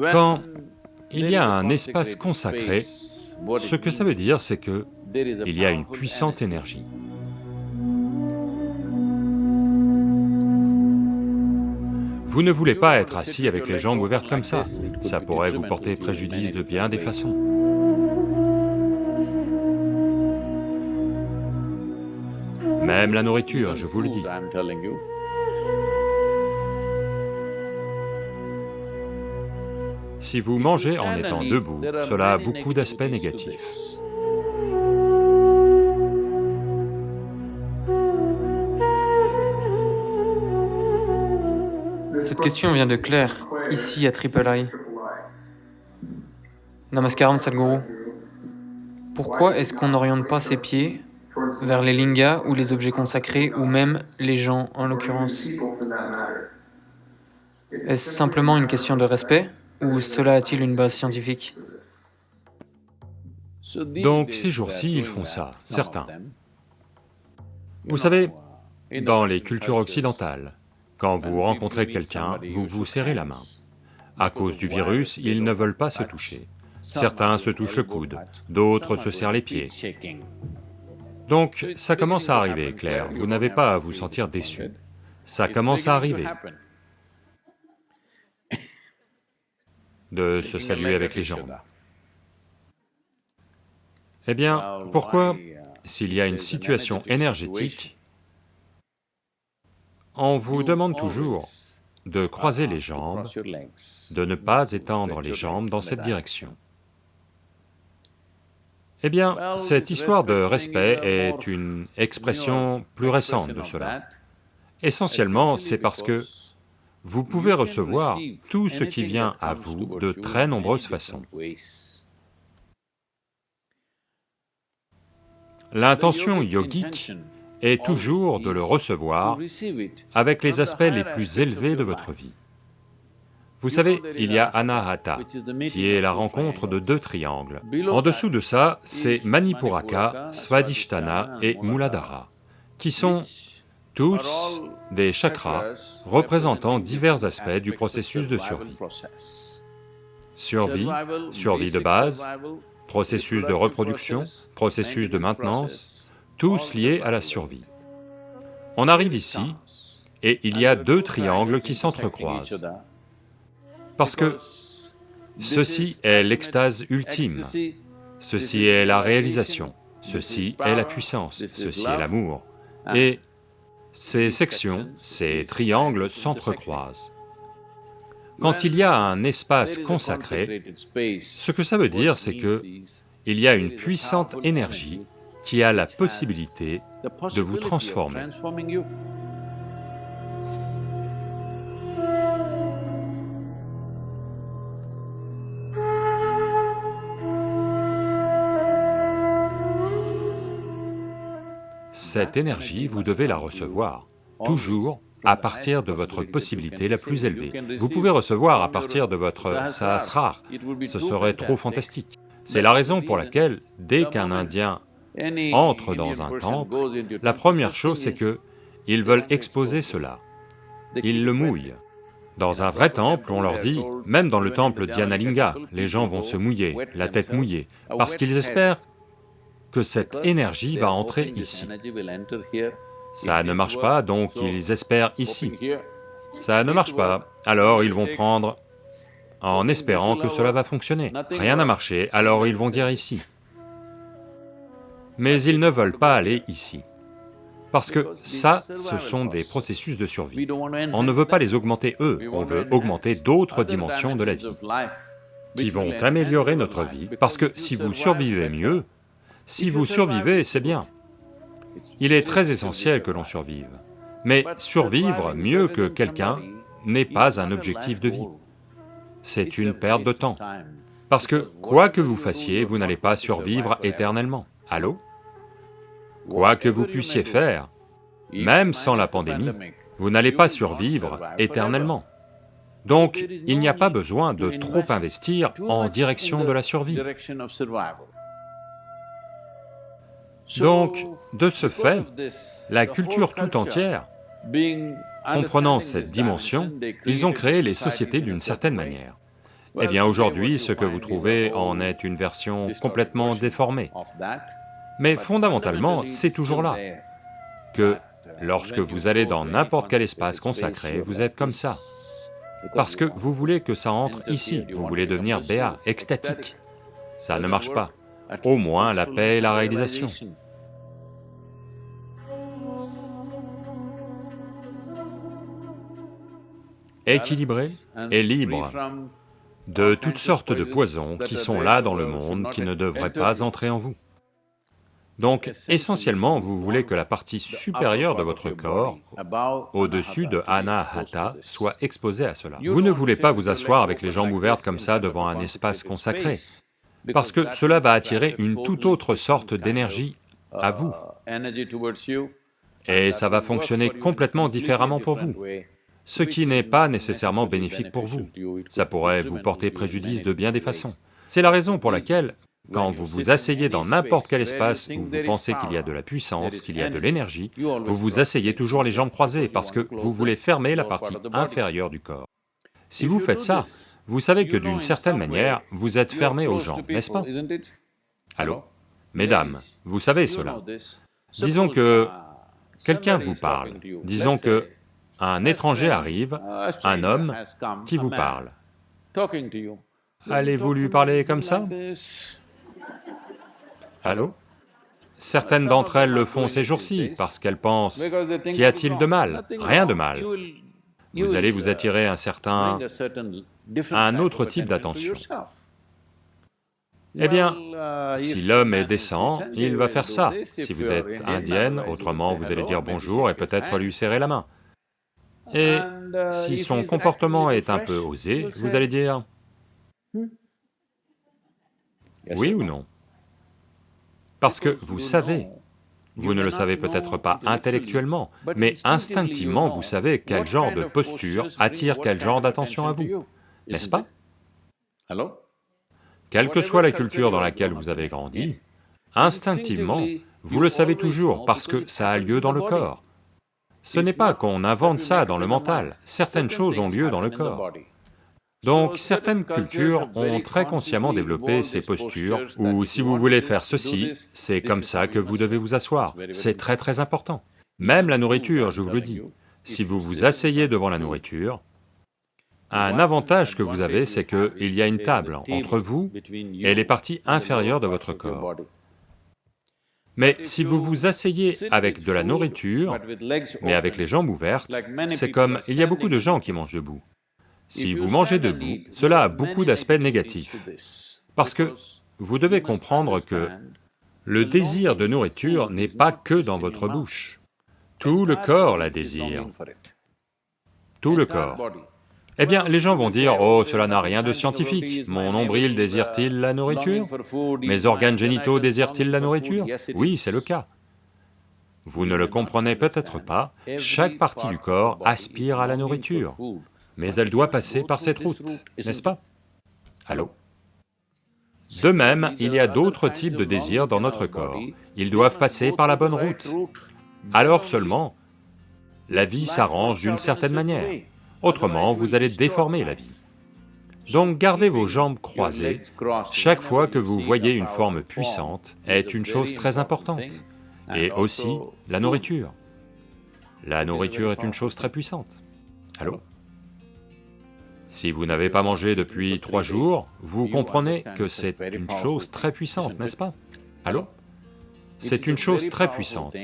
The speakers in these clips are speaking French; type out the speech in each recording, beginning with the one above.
Quand il y a un espace consacré, ce que ça veut dire, c'est que il y a une puissante énergie. Vous ne voulez pas être assis avec les jambes ouvertes comme ça, ça pourrait vous porter préjudice de bien des façons. Même la nourriture, je vous le dis. Si vous mangez en étant debout, cela a beaucoup d'aspects négatifs. Cette question vient de Claire, ici à Triple I. Namaskaram Sadhguru. Pourquoi est-ce qu'on n'oriente pas ses pieds vers les lingas ou les objets consacrés ou même les gens en l'occurrence? Est-ce simplement une question de respect? Ou cela a-t-il une base scientifique Donc ces jours-ci, ils font ça, certains. Vous savez, dans les cultures occidentales, quand vous rencontrez quelqu'un, vous vous serrez la main. À cause du virus, ils ne veulent pas se toucher. Certains se touchent le coude, d'autres se serrent les pieds. Donc ça commence à arriver, Claire, vous n'avez pas à vous sentir déçu. Ça commence à arriver. De se saluer avec les jambes. Eh bien, pourquoi, s'il y a une situation énergétique, on vous demande toujours de croiser les jambes, de ne pas étendre les jambes dans cette direction. Eh bien, cette histoire de respect est une expression plus récente de cela. Essentiellement, c'est parce que vous pouvez recevoir tout ce qui vient à vous de très nombreuses façons. L'intention yogique est toujours de le recevoir avec les aspects les plus élevés de votre vie. Vous savez, il y a Anahata, qui est la rencontre de deux triangles. En dessous de ça, c'est Manipuraka, Svadhisthana et Muladhara, qui sont tous des chakras représentant divers aspects du processus de survie. Survie, survie de base, processus de reproduction, processus de maintenance, tous liés à la survie. On arrive ici, et il y a deux triangles qui s'entrecroisent, parce que ceci est l'extase ultime, ceci est la réalisation, ceci est la puissance, ceci est l'amour, et ces sections, ces triangles s'entrecroisent. Quand il y a un espace consacré, ce que ça veut dire, c'est que il y a une puissante énergie qui a la possibilité de vous transformer. Cette énergie, vous devez la recevoir, toujours à partir de votre possibilité la plus élevée. Vous pouvez recevoir à partir de votre sahasrar, ce serait trop fantastique. C'est la raison pour laquelle, dès qu'un Indien entre dans un temple, la première chose c'est que ils veulent exposer cela, ils le mouillent. Dans un vrai temple, on leur dit, même dans le temple d'Yanalinga, les gens vont se mouiller, la tête mouillée, parce qu'ils espèrent que cette énergie va entrer ici. Ça ne marche pas, donc ils espèrent ici. Ça ne marche pas, alors ils vont prendre en espérant que cela va fonctionner. Rien n'a marché, alors ils vont dire ici. Mais ils ne veulent pas aller ici. Parce que ça, ce sont des processus de survie. On ne veut pas les augmenter eux, on veut augmenter d'autres dimensions de la vie, qui vont améliorer notre vie, parce que si vous survivez mieux, si vous survivez, c'est bien. Il est très essentiel que l'on survive. Mais survivre mieux que quelqu'un n'est pas un objectif de vie. C'est une perte de temps. Parce que quoi que vous fassiez, vous n'allez pas survivre éternellement. Allô? Quoi que vous puissiez faire, même sans la pandémie, vous n'allez pas survivre éternellement. Donc, il n'y a pas besoin de trop investir en direction de la survie. Donc, de ce fait, la culture tout entière, comprenant cette dimension, ils ont créé les sociétés d'une certaine manière. Eh bien aujourd'hui, ce que vous trouvez en est une version complètement déformée. Mais fondamentalement, c'est toujours là, que lorsque vous allez dans n'importe quel espace consacré, vous êtes comme ça. Parce que vous voulez que ça entre ici, vous voulez devenir béat, extatique. Ça ne marche pas. Au moins la paix et la réalisation. Équilibré et libre de toutes sortes de poisons qui sont là dans le monde, qui ne devraient pas entrer en vous. Donc, essentiellement, vous voulez que la partie supérieure de votre corps, au-dessus de Anahata, soit exposée à cela. Vous ne voulez pas vous asseoir avec les jambes ouvertes comme ça devant un espace consacré, parce que cela va attirer une toute autre sorte d'énergie à vous, et ça va fonctionner complètement différemment pour vous, ce qui n'est pas nécessairement bénéfique pour vous. Ça pourrait vous porter préjudice de bien des façons. C'est la raison pour laquelle, quand vous vous asseyez dans n'importe quel espace où vous pensez qu'il y a de la puissance, qu'il y a de l'énergie, vous vous asseyez toujours les jambes croisées parce que vous voulez fermer la partie inférieure du corps. Si vous faites ça, vous savez que d'une certaine manière, vous êtes fermé aux jambes, n'est-ce pas Allô Mesdames, vous savez cela. Disons que quelqu'un vous parle, disons que un étranger arrive, un homme qui vous parle. Allez-vous lui parler comme ça Allô Certaines d'entre elles le font ces jours-ci parce qu'elles pensent, qu'y a-t-il de mal? Rien de mal. Vous allez vous attirer un certain... un autre type d'attention. Eh bien, si l'homme est décent, il va faire ça. Si vous êtes indienne, autrement vous allez dire bonjour et peut-être lui serrer la main. Et si son comportement est un peu osé, vous allez dire oui ou non? Parce que vous savez, vous ne le savez peut-être pas intellectuellement, mais instinctivement vous savez quel genre de posture attire quel genre d'attention à vous, n'est-ce pas? Quelle que soit la culture dans laquelle vous avez grandi, instinctivement, vous le savez toujours parce que ça a lieu dans le corps. Ce n'est pas qu'on invente ça dans le mental, certaines choses ont lieu dans le corps. Donc certaines cultures ont très consciemment développé ces postures, où si vous voulez faire ceci, c'est comme ça que vous devez vous asseoir, c'est très très important. Même la nourriture, je vous le dis, si vous vous asseyez devant la nourriture, un avantage que vous avez, c'est qu'il y a une table entre vous et les parties inférieures de votre corps. Mais si vous vous asseyez avec de la nourriture, mais avec les jambes ouvertes, c'est comme, il y a beaucoup de gens qui mangent debout. Si vous mangez debout, cela a beaucoup d'aspects négatifs, parce que vous devez comprendre que le désir de nourriture n'est pas que dans votre bouche. Tout le corps la désire. Tout le corps. Eh bien, les gens vont dire, oh, cela n'a rien de scientifique, mon nombril désire-t-il la nourriture? Mes organes génitaux désirent-ils la nourriture? Oui, c'est le cas. Vous ne le comprenez peut-être pas, chaque partie du corps aspire à la nourriture mais elle doit passer par cette route, n'est-ce pas? Allô? De même, il y a d'autres types de désirs dans notre corps, ils doivent passer par la bonne route. Alors seulement, la vie s'arrange d'une certaine manière, autrement vous allez déformer la vie. Donc gardez vos jambes croisées, chaque fois que vous voyez une forme puissante est une chose très importante, et aussi la nourriture. La nourriture est une chose très puissante. Allô? Si vous n'avez pas mangé depuis trois jours, vous comprenez que c'est une chose très puissante, n'est-ce pas? Allô? C'est une chose très puissante.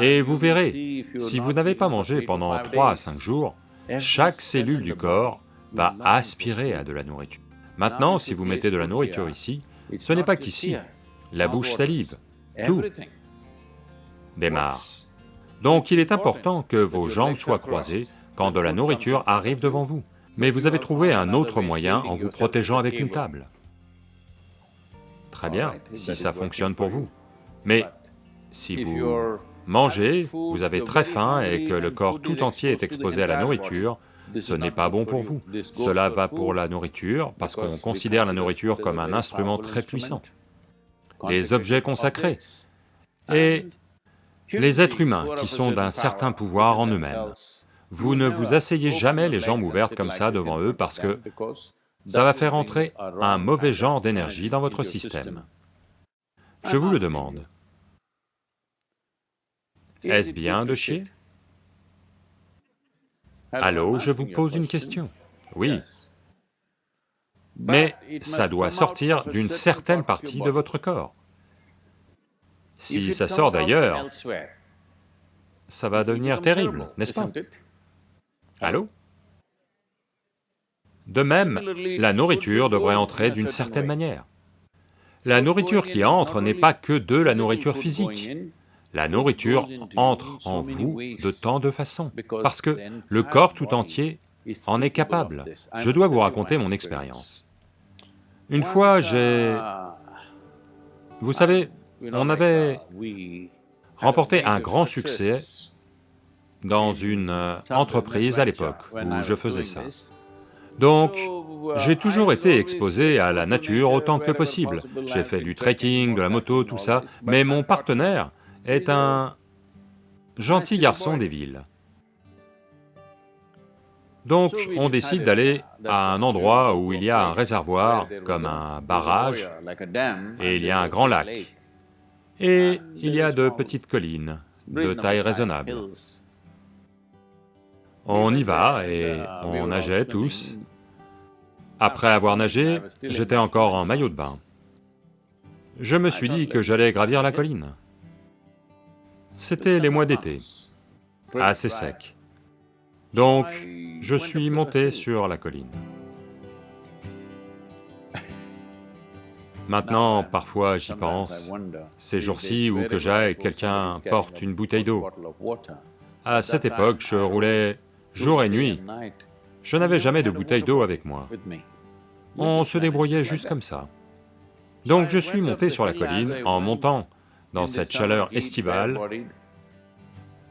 Et vous verrez, si vous n'avez pas mangé pendant trois à cinq jours, chaque cellule du corps va aspirer à de la nourriture. Maintenant, si vous mettez de la nourriture ici, ce n'est pas qu'ici, la bouche salive, tout démarre. Donc il est important que vos jambes soient croisées quand de la nourriture arrive devant vous. Mais vous avez trouvé un autre moyen en vous protégeant avec une table. Très bien, si ça fonctionne pour vous. Mais si vous mangez, vous avez très faim et que le corps tout entier est exposé à la nourriture, ce n'est pas bon pour vous. Cela va pour la nourriture, parce qu'on considère la nourriture comme un instrument très puissant. Les objets consacrés et les êtres humains qui sont d'un certain pouvoir en eux-mêmes. Vous ne vous asseyez jamais les jambes ouvertes comme ça devant eux parce que ça va faire entrer un mauvais genre d'énergie dans votre système. Je vous le demande. Est-ce bien de chier? Allô, je vous pose une question. Oui. Mais ça doit sortir d'une certaine partie de votre corps. Si ça sort d'ailleurs, ça va devenir terrible, n'est-ce pas? Allô? De même, la nourriture devrait entrer d'une certaine manière. La nourriture qui entre n'est pas que de la nourriture physique. La nourriture entre en vous de tant de façons, parce que le corps tout entier en est capable. Je dois vous raconter mon expérience. Une fois, j'ai... Vous savez, on avait remporté un grand succès dans une euh, entreprise à l'époque où je faisais ça. Donc, j'ai toujours été exposé à la nature autant que possible. J'ai fait du trekking, de la moto, tout ça, mais mon partenaire est un gentil garçon des villes. Donc, on décide d'aller à un endroit où il y a un réservoir, comme un barrage, et il y a un grand lac. Et il y a de petites collines, de taille raisonnable. On y va et on nageait tous. Après avoir nagé, j'étais encore en maillot de bain. Je me suis dit que j'allais gravir la colline. C'était les mois d'été, assez sec. Donc, je suis monté sur la colline. Maintenant, parfois j'y pense, ces jours-ci où que j'aille, quelqu'un porte une bouteille d'eau. À cette époque, je roulais jour et nuit, je n'avais jamais de bouteille d'eau avec moi. On se débrouillait juste comme ça. Donc je suis monté sur la colline en montant dans cette chaleur estivale,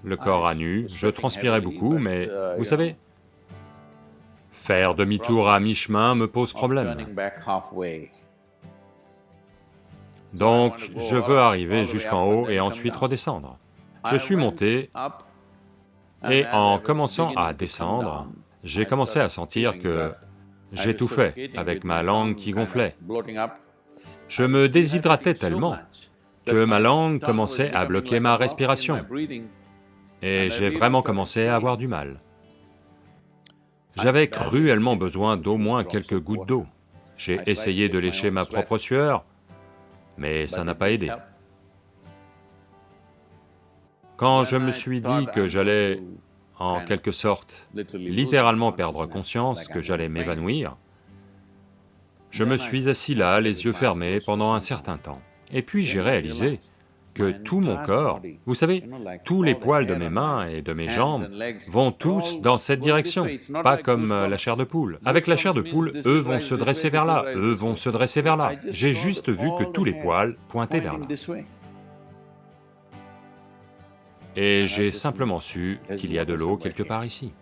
le corps à nu, je transpirais beaucoup, mais vous savez, faire demi-tour à mi-chemin me pose problème. Donc, je veux arriver jusqu'en haut et ensuite redescendre. Je suis monté, et en commençant à descendre, j'ai commencé à sentir que j'étouffais avec ma langue qui gonflait. Je me déshydratais tellement que ma langue commençait à bloquer ma respiration, et j'ai vraiment commencé à avoir du mal. J'avais cruellement besoin d'au moins quelques gouttes d'eau. J'ai essayé de lécher ma propre sueur, mais ça n'a pas aidé. Quand je me suis dit que j'allais, en quelque sorte, littéralement perdre conscience, que j'allais m'évanouir, je me suis assis là, les yeux fermés, pendant un certain temps. Et puis j'ai réalisé que tout mon corps, vous savez, tous les poils de mes mains et de mes jambes vont tous dans cette direction, pas comme la chair de poule. Avec la chair de poule, eux vont se dresser vers là, eux vont se dresser vers là. J'ai juste vu que tous les poils pointaient vers là. Et j'ai simplement su qu'il y a de l'eau quelque part ici.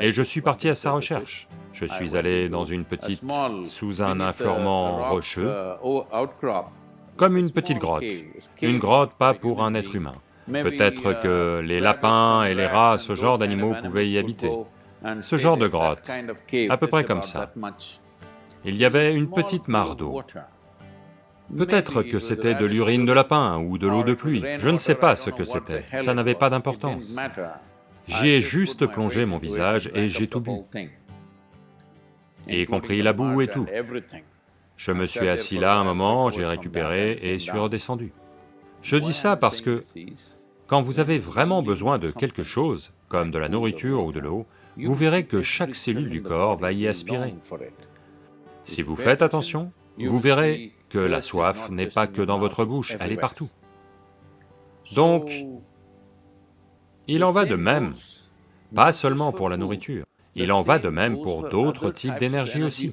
Et je suis parti à sa recherche. Je suis allé dans une petite, sous un infleurement rocheux, comme une petite grotte. Une grotte pas pour un être humain. Peut-être que les lapins et les rats, ce genre d'animaux pouvaient y habiter. Ce genre de grotte, à peu près comme ça. Il y avait une petite mare d'eau. Peut-être que c'était de l'urine de lapin ou de l'eau de pluie, je ne sais pas ce que c'était, ça n'avait pas d'importance. J'y ai juste plongé mon visage et j'ai tout bu, y compris la boue et tout. Je me suis assis là un moment, j'ai récupéré et suis redescendu. Je dis ça parce que quand vous avez vraiment besoin de quelque chose, comme de la nourriture ou de l'eau, vous verrez que chaque cellule du corps va y aspirer. Si vous faites attention, vous verrez que la soif n'est pas que dans votre bouche, elle est partout. Donc, il en va de même, pas seulement pour la nourriture, il en va de même pour d'autres types d'énergie aussi.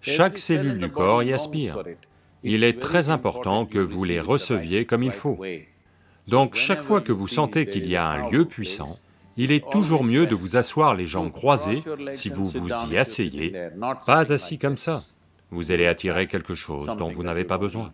Chaque cellule du corps y aspire. Il est très important que vous les receviez comme il faut. Donc chaque fois que vous sentez qu'il y a un lieu puissant, il est toujours mieux de vous asseoir les jambes croisées si vous vous y asseyez, pas assis comme ça. Vous allez attirer quelque chose dont vous n'avez pas besoin.